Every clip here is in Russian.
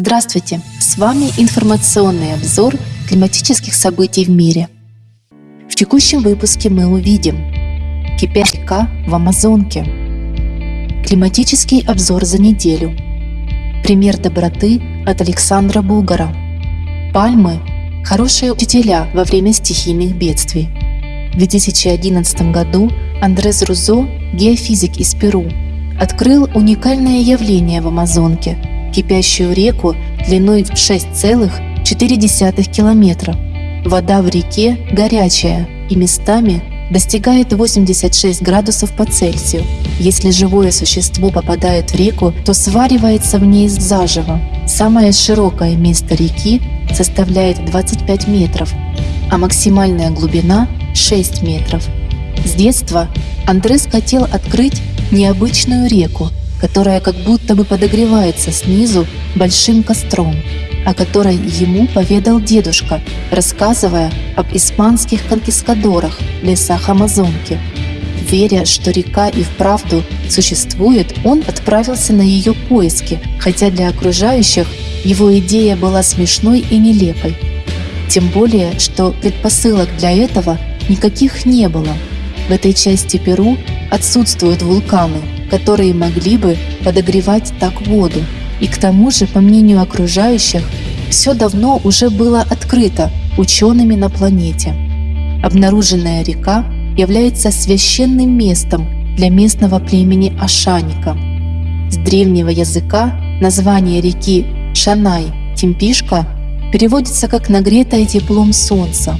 Здравствуйте! С вами информационный обзор климатических событий в мире. В текущем выпуске мы увидим Кипят река в Амазонке Климатический обзор за неделю Пример доброты от Александра Бугара Пальмы – хорошие учителя во время стихийных бедствий. В 2011 году Андрес Рузо, геофизик из Перу, открыл уникальное явление в Амазонке – кипящую реку длиной в 6,4 километра. Вода в реке горячая и местами достигает 86 градусов по Цельсию. Если живое существо попадает в реку, то сваривается в ней заживо. Самое широкое место реки составляет 25 метров, а максимальная глубина 6 метров. С детства Андрес хотел открыть необычную реку, которая как будто бы подогревается снизу большим костром, о которой ему поведал дедушка, рассказывая об испанских конкискадорах в лесах Амазонки. Веря, что река и вправду существует, он отправился на ее поиски, хотя для окружающих его идея была смешной и нелепой. Тем более, что предпосылок для этого никаких не было. В этой части Перу отсутствуют вулканы, которые могли бы подогревать так воду. И к тому же, по мнению окружающих, все давно уже было открыто учеными на планете. Обнаруженная река является священным местом для местного племени Ашаника. С древнего языка название реки Шанай Тимпишка переводится как «нагретая теплом солнца».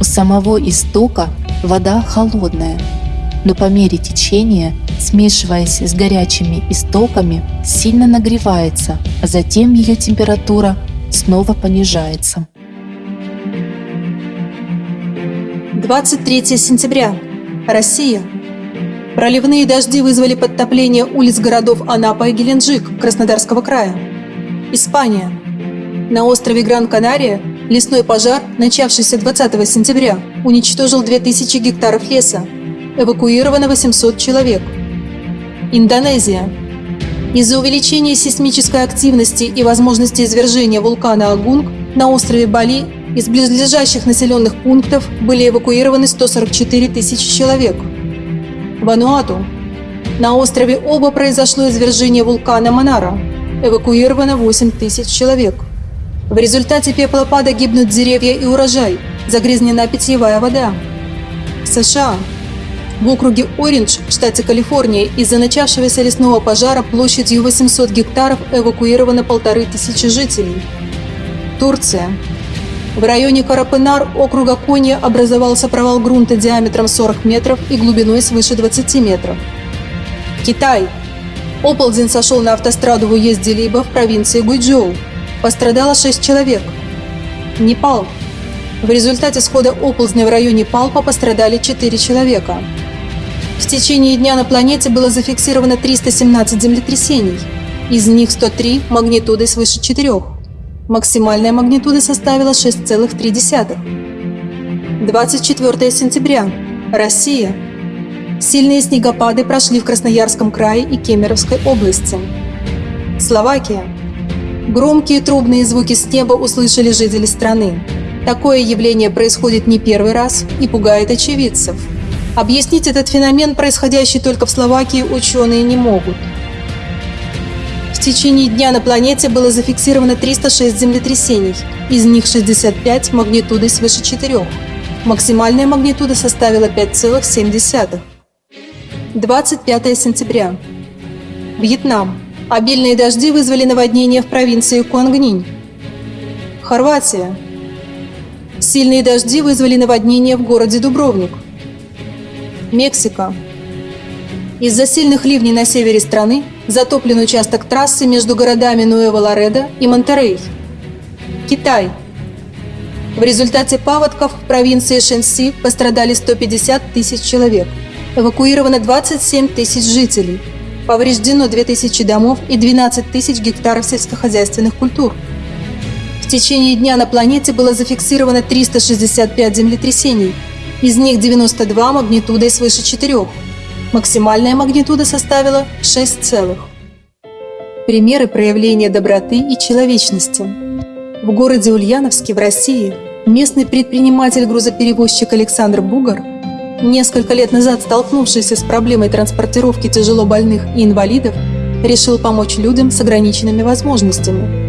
У самого истока вода холодная, но по мере течения смешиваясь с горячими истоками, сильно нагревается, а затем ее температура снова понижается. 23 сентября. Россия. Проливные дожди вызвали подтопление улиц городов Анапа и Геленджик Краснодарского края. Испания. На острове Гран-Канария лесной пожар, начавшийся 20 сентября, уничтожил 2000 гектаров леса. Эвакуировано 800 человек – Индонезия. Из-за увеличения сейсмической активности и возможности извержения вулкана Агунг на острове Бали из близлежащих населенных пунктов были эвакуированы 144 тысячи человек. Вануату. На острове Оба произошло извержение вулкана Монара. Эвакуировано 8 тысяч человек. В результате пеплопада гибнут деревья и урожай, загрязнена питьевая вода. США. В округе Ориндж, штате Калифорния, из-за начавшегося лесного пожара площадью 800 гектаров эвакуировано полторы тысячи жителей. Турция. В районе Карапенар округа Конья образовался провал грунта диаметром 40 метров и глубиной свыше 20 метров. Китай. Оползень сошел на автостраду в уезде Либо в провинции Гуйчжоу. Пострадало 6 человек. Непал. В результате схода оползня в районе Палпа пострадали 4 человека. В течение дня на планете было зафиксировано 317 землетрясений, из них 103 магнитудой свыше 4. Максимальная магнитуда составила 6,3. 24 сентября. Россия. Сильные снегопады прошли в Красноярском крае и Кемеровской области. Словакия. Громкие трубные звуки с неба услышали жители страны. Такое явление происходит не первый раз и пугает очевидцев. Объяснить этот феномен, происходящий только в Словакии, ученые не могут. В течение дня на планете было зафиксировано 306 землетрясений, из них 65 магнитудой свыше 4. Максимальная магнитуда составила 5,7. 25 сентября. Вьетнам. Обильные дожди вызвали наводнение в провинции Куангнинь. Хорватия. Сильные дожди вызвали наводнение в городе Дубровник – Мексика. Из-за сильных ливней на севере страны затоплен участок трассы между городами Нуэво-Ларедо и Монтерей. Китай. В результате паводков в провинции Шэньси пострадали 150 тысяч человек. Эвакуировано 27 тысяч жителей. Повреждено 2000 домов и 12 тысяч гектаров сельскохозяйственных культур. В течение дня на планете было зафиксировано 365 землетрясений – из них 92 магнитудой свыше 4. Максимальная магнитуда составила 6 целых. примеры проявления доброты и человечности. В городе Ульяновске в России местный предприниматель-грузоперевозчик Александр Бугар, несколько лет назад столкнувшийся с проблемой транспортировки тяжело больных и инвалидов, решил помочь людям с ограниченными возможностями.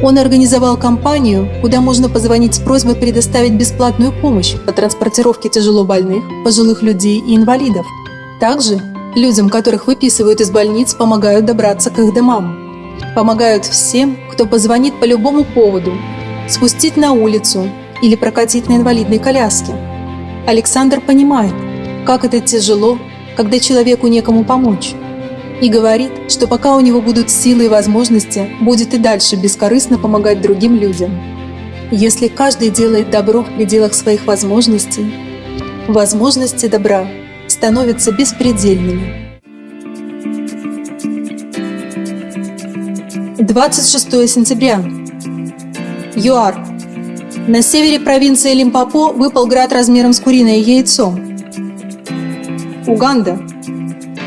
Он организовал компанию, куда можно позвонить с просьбой предоставить бесплатную помощь по транспортировке тяжело больных, пожилых людей и инвалидов. Также людям, которых выписывают из больниц, помогают добраться к их домам. Помогают всем, кто позвонит по любому поводу, спустить на улицу или прокатить на инвалидной коляске. Александр понимает, как это тяжело, когда человеку некому помочь и говорит, что пока у него будут силы и возможности, будет и дальше бескорыстно помогать другим людям. Если каждый делает добро в пределах своих возможностей, возможности добра становятся беспредельными. 26 сентября. ЮАР. На севере провинции Лимпопо выпал град размером с куриное яйцо. Уганда.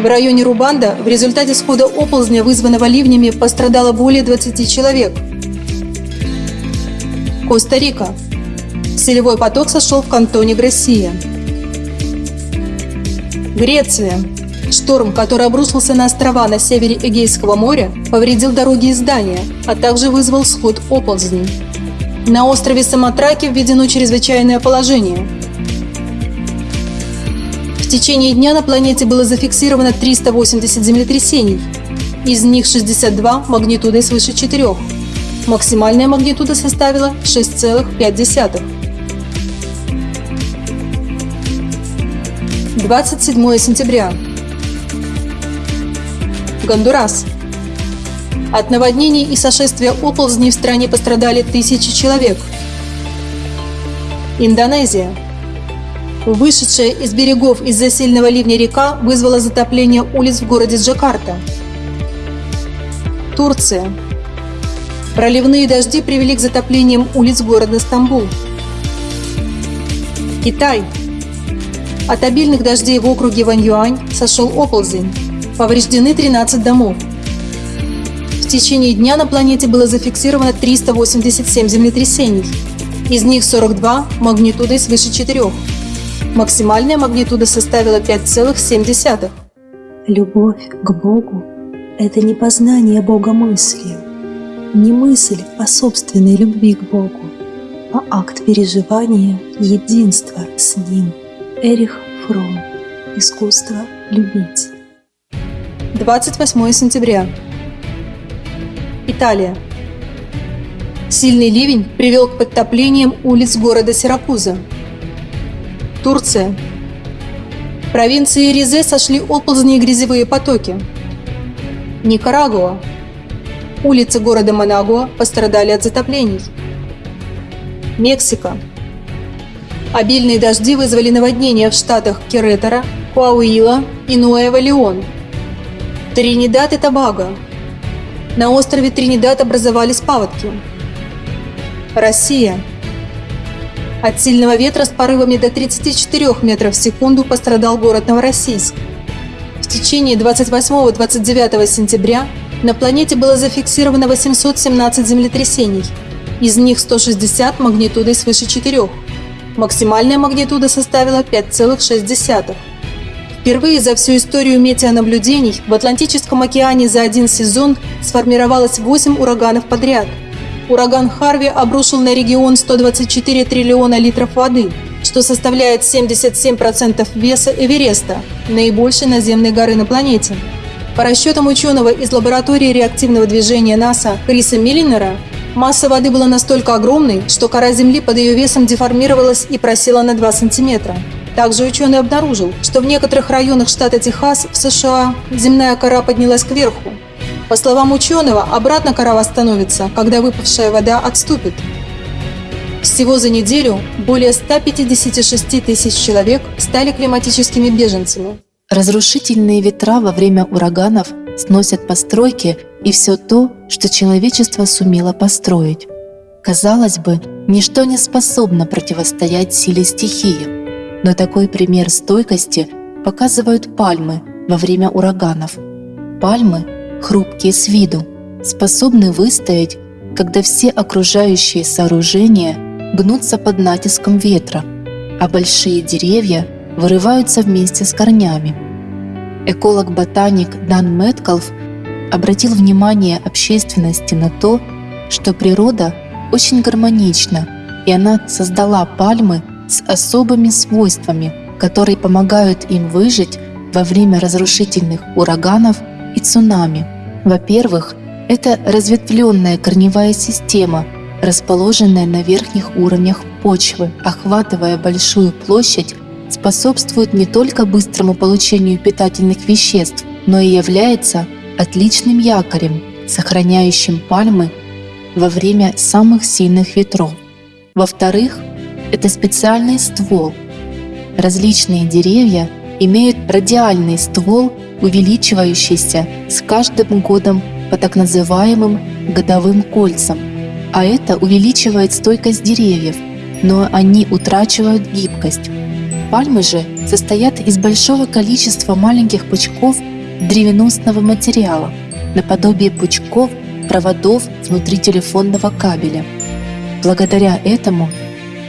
В районе Рубанда в результате схода оползня, вызванного ливнями, пострадало более 20 человек. Коста-Рика. Селевой поток сошел в кантоне Грессия. Греция. Шторм, который обрушился на острова на севере Эгейского моря, повредил дороги и здания, а также вызвал сход оползней. На острове Самотраки введено чрезвычайное положение – течение дня на планете было зафиксировано 380 землетрясений, из них 62 магнитудой свыше 4. Максимальная магнитуда составила 6,5. 27 сентября. Гондурас. От наводнений и сошествия оползней в стране пострадали тысячи человек. Индонезия. Вышедшая из берегов из-за сильного ливня река вызвала затопление улиц в городе Джакарта. Турция. Проливные дожди привели к затоплениям улиц города Стамбул. Китай. От обильных дождей в округе Ваньюань сошел оползень. Повреждены 13 домов. В течение дня на планете было зафиксировано 387 землетрясений. Из них 42 магнитудой свыше 4. Максимальная магнитуда составила 5,7. Любовь к Богу – это не познание Бога мыслью, не мысль о собственной любви к Богу, а акт переживания единства с Ним. Эрих Фром. Искусство любить. 28 сентября. Италия. Сильный ливень привел к подтоплениям улиц города Сиракуза. Турция. В провинции Ризе сошли оползни и грязевые потоки. Никарагуа. Улицы города Манагуа пострадали от затоплений. Мексика. Обильные дожди вызвали наводнения в штатах Керетера, Куауила и Нуэва-Леон. Тринидад и Тобаго. На острове Тринидад образовались паводки. Россия. От сильного ветра с порывами до 34 метров в секунду пострадал город Новороссийск. В течение 28-29 сентября на планете было зафиксировано 817 землетрясений, из них 160 магнитудой свыше 4. Максимальная магнитуда составила 5,6. Впервые за всю историю метеонаблюдений в Атлантическом океане за один сезон сформировалось 8 ураганов подряд – ураган Харви обрушил на регион 124 триллиона литров воды, что составляет 77% веса Эвереста, наибольшей наземной горы на планете. По расчетам ученого из лаборатории реактивного движения НАСА Криса Миллинера, масса воды была настолько огромной, что кора Земли под ее весом деформировалась и просела на 2 сантиметра. Также ученый обнаружил, что в некоторых районах штата Техас в США земная кора поднялась кверху, по словам ученого, обратно кора восстановится, когда выпавшая вода отступит. Всего за неделю более 156 тысяч человек стали климатическими беженцами. Разрушительные ветра во время ураганов сносят постройки и все то, что человечество сумело построить. Казалось бы, ничто не способно противостоять силе стихии, но такой пример стойкости показывают пальмы во время ураганов. Пальмы хрупкие с виду, способны выстоять, когда все окружающие сооружения гнутся под натиском ветра, а большие деревья вырываются вместе с корнями. Эколог-ботаник Дан Мэткалф обратил внимание общественности на то, что природа очень гармонична, и она создала пальмы с особыми свойствами, которые помогают им выжить во время разрушительных ураганов и цунами. Во-первых, это разветвленная корневая система, расположенная на верхних уровнях почвы, охватывая большую площадь, способствует не только быстрому получению питательных веществ, но и является отличным якорем, сохраняющим пальмы во время самых сильных ветров. Во-вторых, это специальный ствол. Различные деревья имеют радиальный ствол, увеличивающийся с каждым годом по так называемым годовым кольцам, а это увеличивает стойкость деревьев, но они утрачивают гибкость. Пальмы же состоят из большого количества маленьких пучков древеносного материала, наподобие пучков проводов внутри телефонного кабеля. Благодаря этому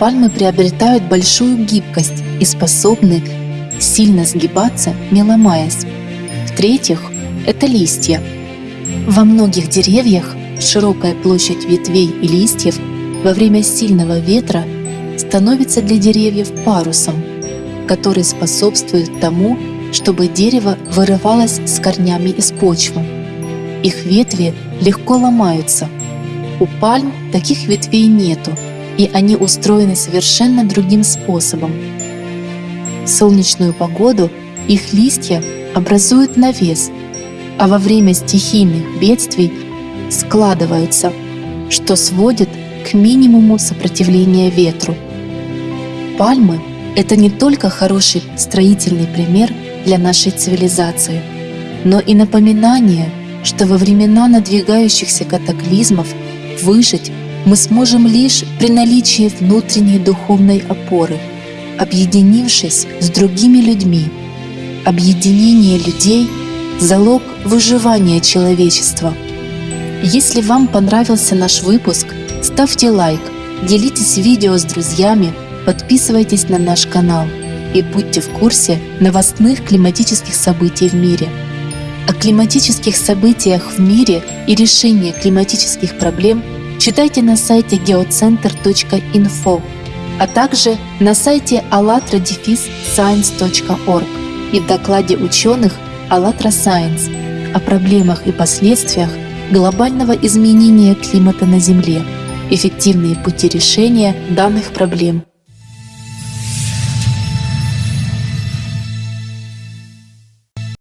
пальмы приобретают большую гибкость и способны сильно сгибаться, не ломаясь. В-третьих, это листья. Во многих деревьях широкая площадь ветвей и листьев во время сильного ветра становится для деревьев парусом, который способствует тому, чтобы дерево вырывалось с корнями из почвы. Их ветви легко ломаются. У пальм таких ветвей нету, и они устроены совершенно другим способом. В солнечную погоду их листья образуют навес, а во время стихийных бедствий складываются, что сводит к минимуму сопротивления ветру. Пальмы – это не только хороший строительный пример для нашей цивилизации, но и напоминание – что во времена надвигающихся катаклизмов выжить мы сможем лишь при наличии внутренней духовной опоры, объединившись с другими людьми. Объединение людей – залог выживания человечества. Если вам понравился наш выпуск, ставьте лайк, делитесь видео с друзьями, подписывайтесь на наш канал и будьте в курсе новостных климатических событий в мире – о климатических событиях в мире и решении климатических проблем читайте на сайте geocenter.info, а также на сайте allatra-science.org и в докладе ученых «АЛЛАТРА Science» о проблемах и последствиях глобального изменения климата на Земле, эффективные пути решения данных проблем –